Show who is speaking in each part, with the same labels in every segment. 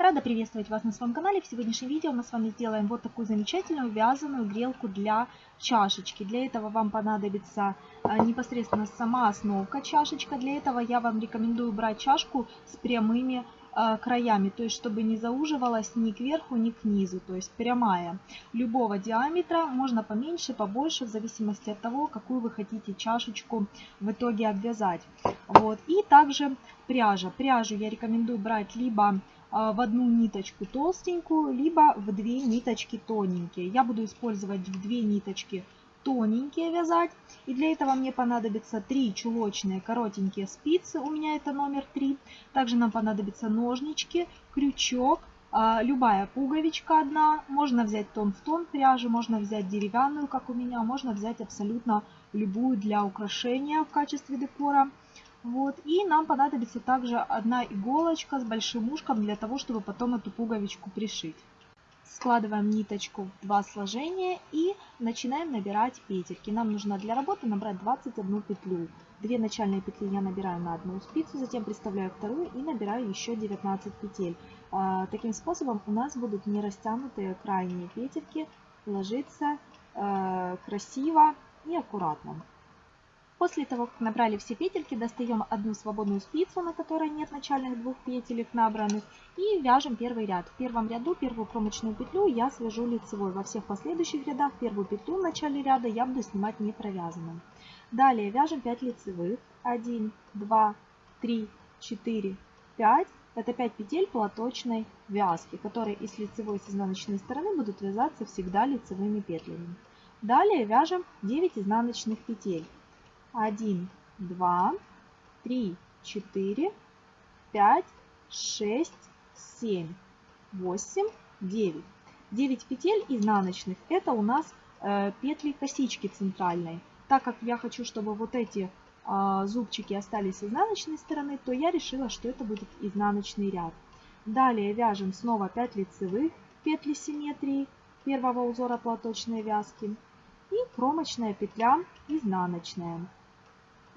Speaker 1: Рада приветствовать вас на своем канале. В сегодняшнем видео мы с вами сделаем вот такую замечательную вязаную грелку для чашечки. Для этого вам понадобится а, непосредственно сама основка чашечка. Для этого я вам рекомендую брать чашку с прямыми а, краями, то есть чтобы не зауживалась ни кверху, ни к низу, то есть прямая. Любого диаметра, можно поменьше, побольше, в зависимости от того, какую вы хотите чашечку в итоге обвязать. Вот. И также пряжа. Пряжу я рекомендую брать либо в одну ниточку толстенькую, либо в две ниточки тоненькие. Я буду использовать в две ниточки тоненькие вязать. И для этого мне понадобится 3 чулочные коротенькие спицы, у меня это номер 3. Также нам понадобятся ножнички, крючок, а, любая пуговичка одна. Можно взять тон в тон пряжи, можно взять деревянную, как у меня, можно взять абсолютно любую для украшения в качестве декора. Вот. И нам понадобится также одна иголочка с большим ушком для того, чтобы потом эту пуговичку пришить. Складываем ниточку в два сложения и начинаем набирать петельки. Нам нужно для работы набрать 21 петлю. Две начальные петли я набираю на одну спицу, затем приставляю вторую и набираю еще 19 петель. А, таким способом у нас будут не растянутые крайние петельки ложиться э, красиво и аккуратно. После того, как набрали все петельки, достаем одну свободную спицу, на которой нет начальных двух петелек набранных, и вяжем первый ряд. В первом ряду первую кромочную петлю я свяжу лицевой. Во всех последующих рядах первую петлю в начале ряда я буду снимать не провязанным. Далее вяжем 5 лицевых. 1, 2, 3, 4, 5. Это 5 петель платочной вязки, которые и с лицевой и с изнаночной стороны будут вязаться всегда лицевыми петлями. Далее вяжем 9 изнаночных петель. 1, 2, 3, 4, 5, 6, 7, 8, 9. 9 петель изнаночных это у нас э, петли косички центральной. Так как я хочу, чтобы вот эти э, зубчики остались с изнаночной стороны, то я решила, что это будет изнаночный ряд. Далее вяжем снова 5 лицевых петли симметрии первого узора платочной вязки и кромочная петля изнаночная.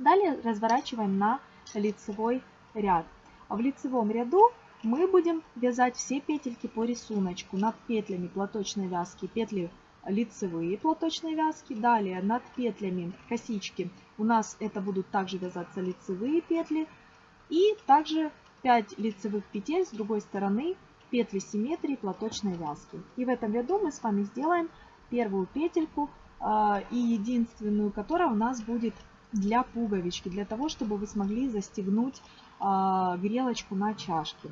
Speaker 1: Далее разворачиваем на лицевой ряд. В лицевом ряду мы будем вязать все петельки по рисунку. Над петлями платочной вязки петли лицевые платочной вязки. Далее над петлями косички у нас это будут также вязаться лицевые петли. И также 5 лицевых петель с другой стороны петли симметрии платочной вязки. И в этом ряду мы с вами сделаем первую петельку а, и единственную, которая у нас будет для пуговички, для того, чтобы вы смогли застегнуть э, грелочку на чашке.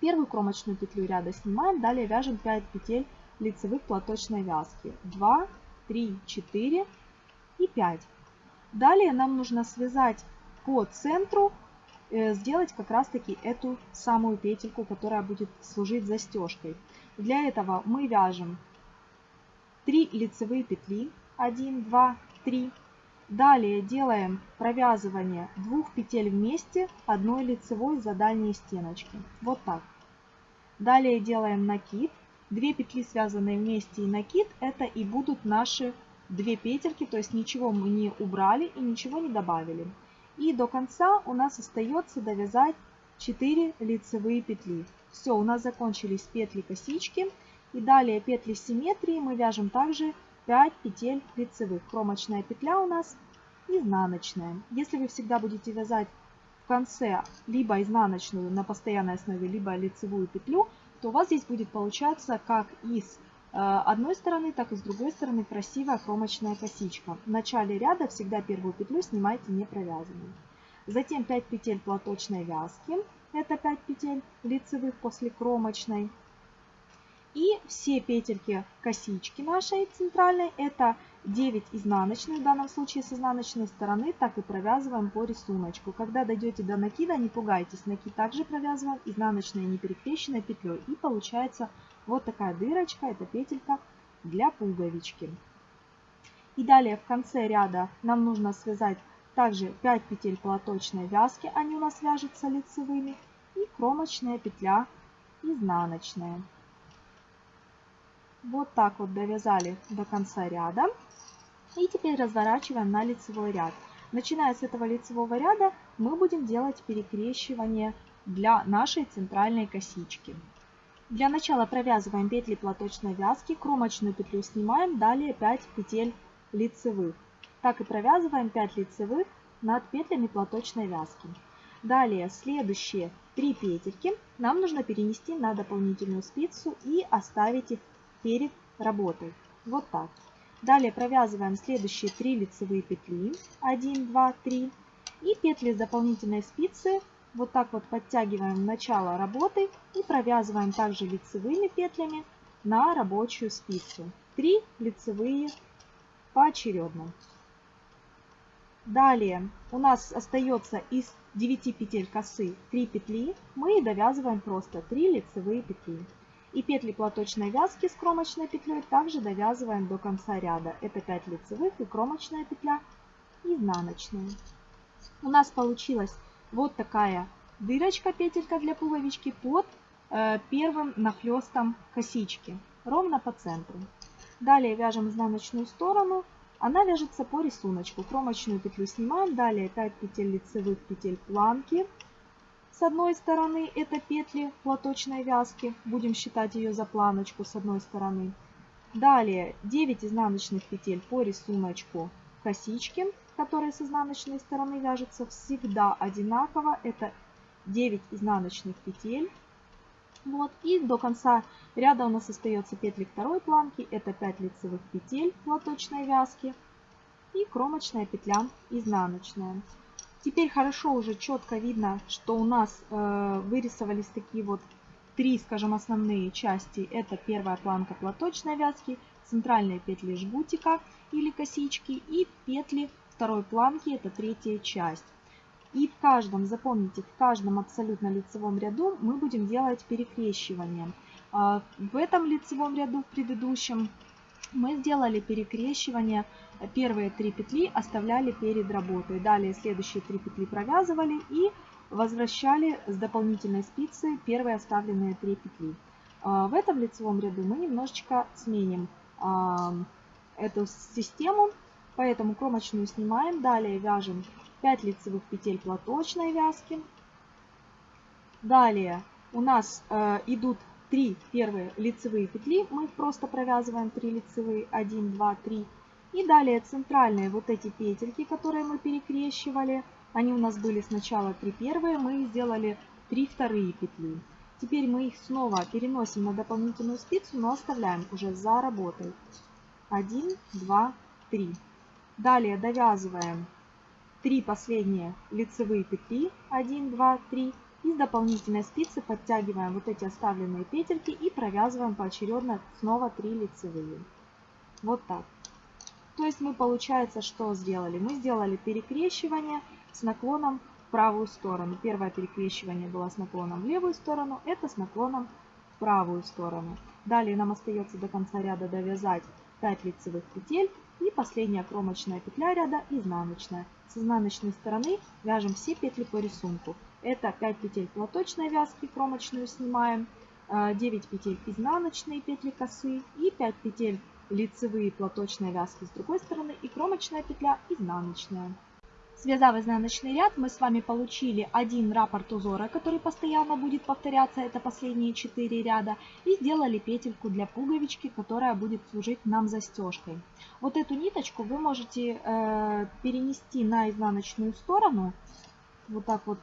Speaker 1: Первую кромочную петлю ряда снимаем, далее вяжем 5 петель лицевых платочной вязки. 2, 3, 4 и 5. Далее нам нужно связать по центру, э, сделать как раз таки эту самую петельку, которая будет служить застежкой. Для этого мы вяжем 3 лицевые петли, 1, 2, 3, Далее делаем провязывание двух петель вместе одной лицевой за дальние стеночки. Вот так. Далее делаем накид. Две петли связанные вместе и накид это и будут наши две петельки, то есть ничего мы не убрали и ничего не добавили. И до конца у нас остается довязать 4 лицевые петли. Все, у нас закончились петли косички. И далее петли симметрии мы вяжем также 5 петель лицевых. Кромочная петля у нас изнаночная. Если вы всегда будете вязать в конце либо изнаночную на постоянной основе, либо лицевую петлю, то у вас здесь будет получаться как и с э, одной стороны, так и с другой стороны красивая кромочная косичка. В начале ряда всегда первую петлю снимайте не провязанной. Затем 5 петель платочной вязки. Это 5 петель лицевых после кромочной. И все петельки косички нашей центральной, это 9 изнаночных, в данном случае с изнаночной стороны, так и провязываем по рисунку. Когда дойдете до накида, не пугайтесь, накид также провязываем изнаночной не перекрещенной петлей. И получается вот такая дырочка, это петелька для пуговички. И далее в конце ряда нам нужно связать также 5 петель платочной вязки, они у нас вяжутся лицевыми, и кромочная петля изнаночная. Вот так вот довязали до конца ряда. И теперь разворачиваем на лицевой ряд. Начиная с этого лицевого ряда мы будем делать перекрещивание для нашей центральной косички. Для начала провязываем петли платочной вязки, кромочную петлю снимаем, далее 5 петель лицевых. Так и провязываем 5 лицевых над петлями платочной вязки. Далее следующие 3 петельки нам нужно перенести на дополнительную спицу и оставить их перед работой. Вот так. Далее провязываем следующие 3 лицевые петли. 1, 2, 3. И петли с дополнительной спицы вот так вот подтягиваем начало работы и провязываем также лицевыми петлями на рабочую спицу. 3 лицевые поочередно. Далее у нас остается из 9 петель косы 3 петли. Мы довязываем просто 3 лицевые петли. И петли платочной вязки с кромочной петлей также довязываем до конца ряда. Это 5 лицевых и кромочная петля изнаночная. У нас получилась вот такая дырочка, петелька для пуговички под э, первым нахлестом косички, ровно по центру. Далее вяжем изнаночную сторону. Она вяжется по рисунку. Кромочную петлю снимаем. Далее 5 петель лицевых петель планки с одной стороны это петли платочной вязки. Будем считать ее за планочку с одной стороны. Далее 9 изнаночных петель по рисунку косички, которые с изнаночной стороны вяжутся всегда одинаково. Это 9 изнаночных петель. Вот, и до конца ряда у нас остается петли второй планки. Это 5 лицевых петель платочной вязки и кромочная петля изнаночная. Теперь хорошо уже четко видно, что у нас э, вырисовались такие вот три, скажем, основные части. Это первая планка платочной вязки, центральные петли жгутика или косички и петли второй планки, это третья часть. И в каждом, запомните, в каждом абсолютно лицевом ряду мы будем делать перекрещивание. А в этом лицевом ряду, в предыдущем, мы сделали перекрещивание. Первые три петли оставляли перед работой. Далее следующие три петли провязывали и возвращали с дополнительной спицы первые оставленные три петли. А, в этом лицевом ряду мы немножечко сменим а, эту систему, поэтому кромочную снимаем. Далее вяжем 5 лицевых петель платочной вязки. Далее у нас э, идут 3 первые лицевые петли, мы просто провязываем 3 лицевые, 1, 2, 3. И далее центральные вот эти петельки, которые мы перекрещивали, они у нас были сначала 3 первые, мы сделали 3 вторые петли. Теперь мы их снова переносим на дополнительную спицу, но оставляем уже за работой. 1, 2, 3. Далее довязываем 3 последние лицевые петли, 1, 2, 3. И с дополнительной спицы подтягиваем вот эти оставленные петельки и провязываем поочередно снова 3 лицевые. Вот так. То есть мы получается что сделали? Мы сделали перекрещивание с наклоном в правую сторону. Первое перекрещивание было с наклоном в левую сторону, это с наклоном в правую сторону. Далее нам остается до конца ряда довязать 5 лицевых петель и последняя кромочная петля ряда изнаночная. С изнаночной стороны вяжем все петли по рисунку. Это 5 петель платочной вязки, кромочную снимаем, 9 э, петель изнаночные петли косы и 5 петель лицевые платочной вязки с другой стороны и кромочная петля изнаночная. Связав изнаночный ряд, мы с вами получили один раппорт узора, который постоянно будет повторяться, это последние 4 ряда, и сделали петельку для пуговички, которая будет служить нам застежкой. Вот эту ниточку вы можете э, перенести на изнаночную сторону, вот так вот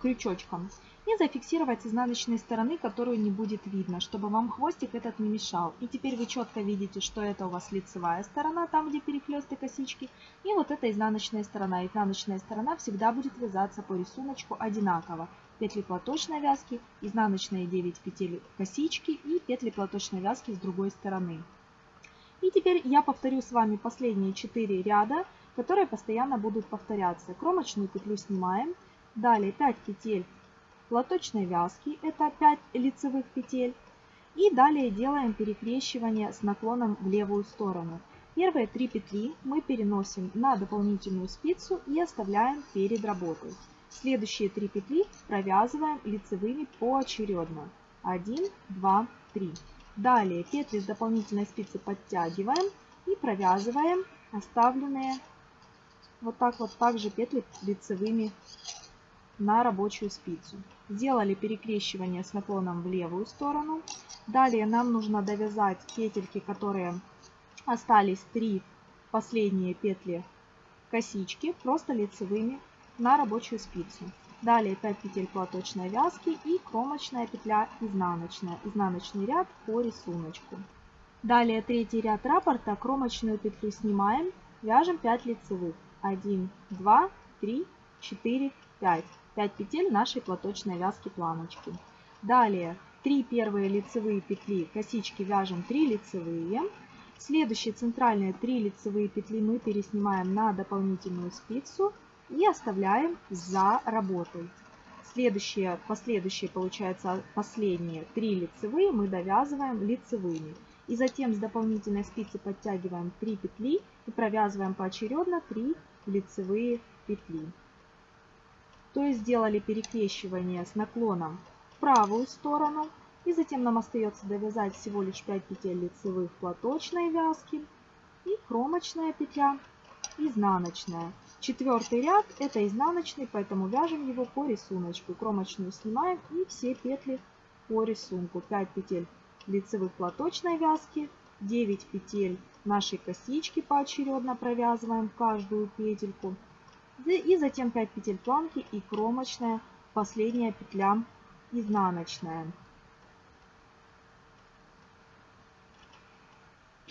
Speaker 1: крючочком, и зафиксировать с изнаночной стороны, которую не будет видно, чтобы вам хвостик этот не мешал. И теперь вы четко видите, что это у вас лицевая сторона, там где перехлесты косички, и вот эта изнаночная сторона. Изнаночная сторона всегда будет вязаться по рисунку одинаково. Петли платочной вязки, изнаночные 9 петель косички и петли платочной вязки с другой стороны. И теперь я повторю с вами последние 4 ряда, которые постоянно будут повторяться. Кромочную петлю снимаем. Далее 5 петель платочной вязки, это 5 лицевых петель. И далее делаем перекрещивание с наклоном в левую сторону. Первые три петли мы переносим на дополнительную спицу и оставляем перед работой. Следующие три петли провязываем лицевыми поочередно. 1, 2, 3. Далее петли с дополнительной спицы подтягиваем и провязываем оставленные вот так вот также петли лицевыми на рабочую спицу. Сделали перекрещивание с наклоном в левую сторону. Далее нам нужно довязать петельки, которые остались 3 последние петли косички, просто лицевыми на рабочую спицу. Далее 5 петель платочной вязки и кромочная петля изнаночная. Изнаночный ряд по рисунку. Далее третий ряд раппорта, кромочную петлю снимаем, вяжем 5 лицевых. 1, 2, 3, 4, 5. 5 петель нашей платочной вязки планочки. Далее 3 первые лицевые петли косички вяжем 3 лицевые. Следующие центральные 3 лицевые петли мы переснимаем на дополнительную спицу и оставляем за работой. Следующие, последующие, получается, последние 3 лицевые мы довязываем лицевыми. И затем с дополнительной спицы подтягиваем 3 петли и провязываем поочередно 3 лицевые петли. То есть сделали перекрещивание с наклоном в правую сторону. И затем нам остается довязать всего лишь 5 петель лицевых платочной вязки и кромочная петля изнаночная. Четвертый ряд это изнаночный, поэтому вяжем его по рисунку. Кромочную снимаем и все петли по рисунку. 5 петель лицевых платочной вязки, 9 петель нашей косички поочередно провязываем каждую петельку. И затем 5 петель планки и кромочная, последняя петля изнаночная.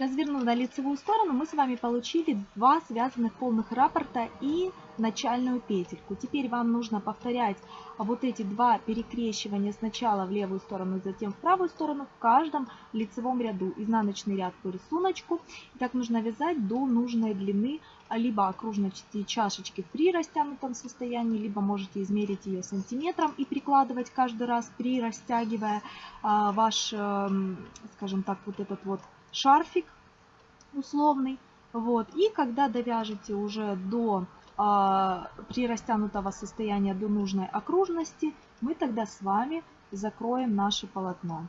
Speaker 1: Развернув на лицевую сторону, мы с вами получили два связанных полных раппорта и начальную петельку. Теперь вам нужно повторять вот эти два перекрещивания сначала в левую сторону, затем в правую сторону в каждом лицевом ряду. Изнаночный ряд по рисунку. И так нужно вязать до нужной длины либо окружности чашечки при растянутом состоянии, либо можете измерить ее сантиметром и прикладывать каждый раз при растягивая а, ваш, эм, скажем так, вот этот вот шарфик условный. Вот. И когда довяжете уже до э, при растянутого состояния до нужной окружности, мы тогда с вами закроем наше полотно.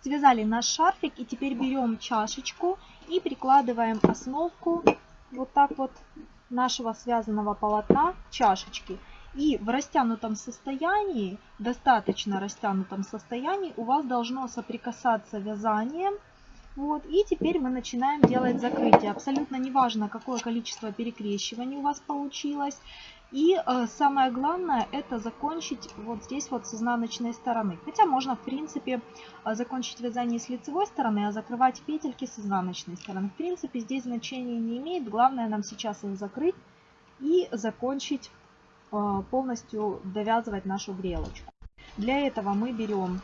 Speaker 1: Связали наш шарфик и теперь берем чашечку и прикладываем основку вот так вот нашего связанного полотна к чашечке. И в растянутом состоянии, достаточно растянутом состоянии, у вас должно соприкасаться вязанием вот, и теперь мы начинаем делать закрытие. Абсолютно неважно, какое количество перекрещиваний у вас получилось. И э, самое главное, это закончить вот здесь вот с изнаночной стороны. Хотя можно, в принципе, э, закончить вязание с лицевой стороны, а закрывать петельки с изнаночной стороны. В принципе, здесь значения не имеет. Главное нам сейчас их закрыть и закончить э, полностью довязывать нашу грелочку. Для этого мы берем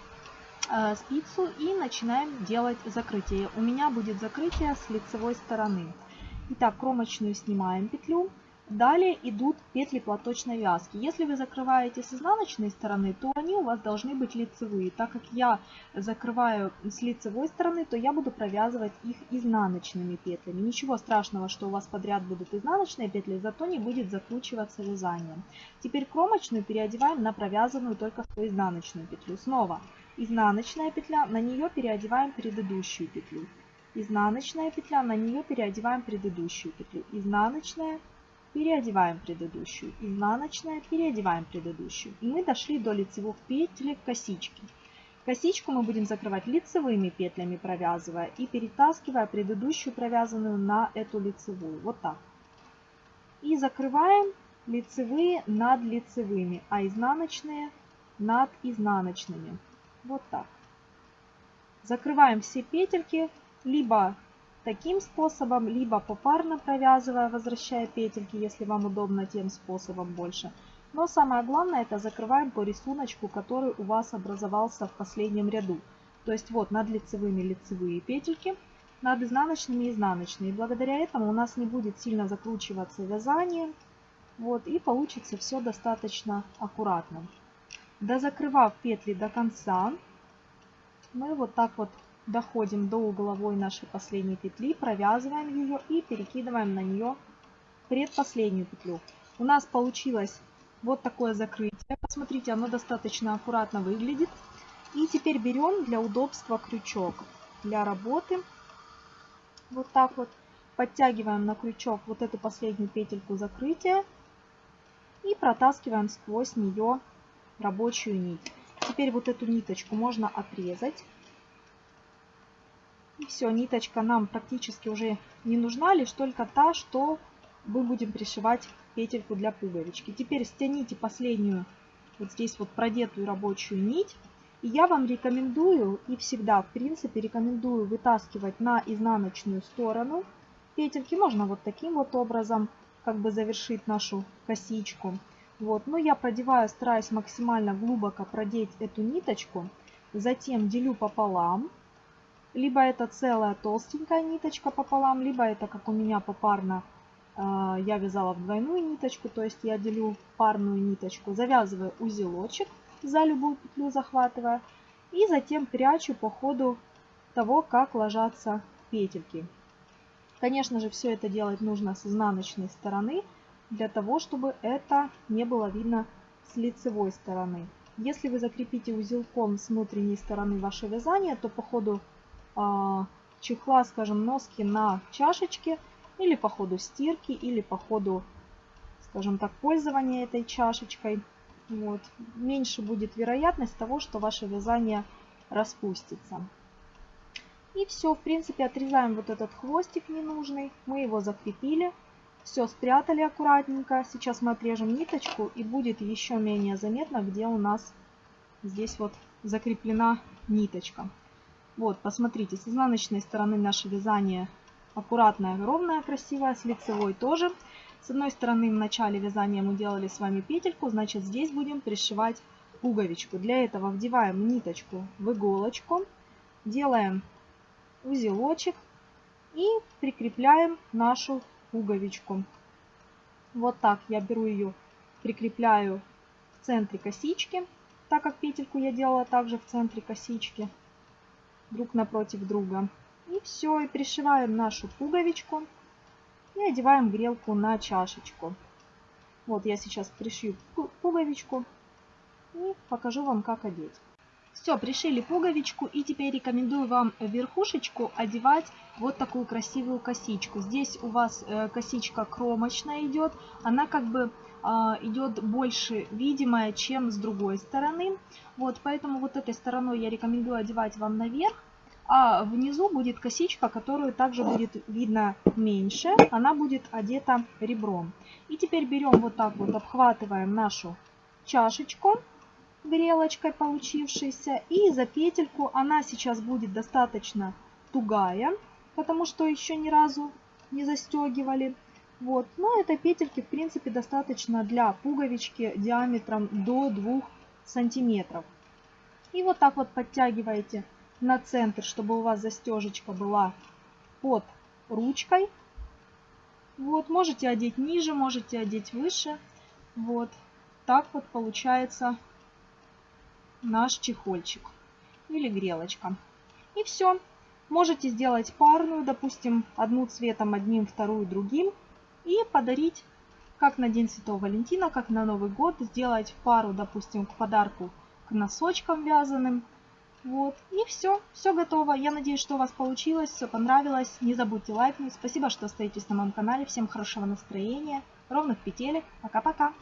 Speaker 1: спицу и начинаем делать закрытие. У меня будет закрытие с лицевой стороны. Итак, кромочную снимаем петлю. Далее идут петли платочной вязки. Если вы закрываете с изнаночной стороны, то они у вас должны быть лицевые. Так как я закрываю с лицевой стороны, то я буду провязывать их изнаночными петлями. Ничего страшного, что у вас подряд будут изнаночные петли, зато не будет закручиваться вязание. Теперь кромочную переодеваем на провязанную только что изнаночную петлю. Снова изнаночная петля, на нее переодеваем предыдущую петлю. Изнаночная петля, на нее переодеваем предыдущую петлю. Изнаночная, переодеваем предыдущую. Изнаночная, переодеваем предыдущую. И мы дошли до лицевых петель косички. Косичку мы будем закрывать лицевыми петлями, провязывая и перетаскивая предыдущую провязанную на эту лицевую. Вот так. И закрываем лицевые над лицевыми, а изнаночные над изнаночными. Вот так. Закрываем все петельки либо таким способом, либо попарно провязывая, возвращая петельки, если вам удобно тем способом больше. Но самое главное это закрываем по рисунку, который у вас образовался в последнем ряду. То есть вот над лицевыми лицевые петельки, над изнаночными изнаночные. И благодаря этому у нас не будет сильно закручиваться вязание. Вот, и получится все достаточно аккуратно. Дозакрывав петли до конца, мы вот так вот доходим до угловой нашей последней петли, провязываем ее и перекидываем на нее предпоследнюю петлю. У нас получилось вот такое закрытие. Посмотрите, оно достаточно аккуратно выглядит. И теперь берем для удобства крючок для работы. Вот так вот. Подтягиваем на крючок вот эту последнюю петельку закрытия. И протаскиваем сквозь нее рабочую нить. Теперь вот эту ниточку можно отрезать. И все, ниточка нам практически уже не нужна, лишь только та, что мы будем пришивать петельку для пуговички. Теперь стяните последнюю, вот здесь вот продетую рабочую нить. И я вам рекомендую, и всегда в принципе рекомендую вытаскивать на изнаночную сторону петельки. Можно вот таким вот образом как бы завершить нашу косичку. Вот, но я продеваю, стараюсь максимально глубоко продеть эту ниточку. Затем делю пополам. Либо это целая толстенькая ниточка пополам, либо это как у меня попарно э, я вязала в двойную ниточку, то есть я делю парную ниточку, завязываю узелочек за любую петлю захватывая и затем прячу по ходу того, как ложатся петельки. Конечно же, все это делать нужно с изнаночной стороны, для того, чтобы это не было видно с лицевой стороны. Если вы закрепите узелком с внутренней стороны ваше вязание, то по ходу э, чехла, скажем, носки на чашечке, или по ходу стирки, или по ходу, скажем так, пользования этой чашечкой, вот, меньше будет вероятность того, что ваше вязание распустится. И все, в принципе, отрезаем вот этот хвостик ненужный. Мы его закрепили. Все, спрятали аккуратненько. Сейчас мы отрежем ниточку и будет еще менее заметно, где у нас здесь вот закреплена ниточка. Вот, посмотрите, с изнаночной стороны наше вязание аккуратное, ровное, красивое, с лицевой тоже. С одной стороны в начале вязания мы делали с вами петельку, значит здесь будем пришивать пуговичку. Для этого вдеваем ниточку в иголочку, делаем узелочек и прикрепляем нашу пуговичку. Вот так я беру ее, прикрепляю в центре косички, так как петельку я делала также в центре косички, друг напротив друга. И все, и пришиваем нашу пуговичку и одеваем грелку на чашечку. Вот я сейчас пришью пуговичку и покажу вам, как одеть. Все, пришили пуговичку и теперь рекомендую вам верхушечку одевать вот такую красивую косичку. Здесь у вас э, косичка кромочная идет, она как бы а, идет больше видимая, чем с другой стороны. Вот, поэтому вот этой стороной я рекомендую одевать вам наверх. А внизу будет косичка, которую также будет видно меньше. Она будет одета ребром. И теперь берем вот так вот, обхватываем нашу чашечку грелочкой получившейся. И за петельку она сейчас будет достаточно тугая, потому что еще ни разу не застегивали. Вот. Но этой петельки в принципе достаточно для пуговички диаметром до 2 сантиметров. И вот так вот подтягиваете на центр, чтобы у вас застежечка была под ручкой. Вот, можете одеть ниже, можете одеть выше. Вот, так вот получается наш чехольчик или грелочка. И все. Можете сделать парную, допустим, одну цветом одним, вторую другим. И подарить, как на День Святого Валентина, как на Новый год, сделать пару, допустим, к подарку к носочкам вязаным. Вот, и все, все готово. Я надеюсь, что у вас получилось, все понравилось. Не забудьте лайкнуть. Спасибо, что остаетесь на моем канале. Всем хорошего настроения, ровных петелек. Пока-пока.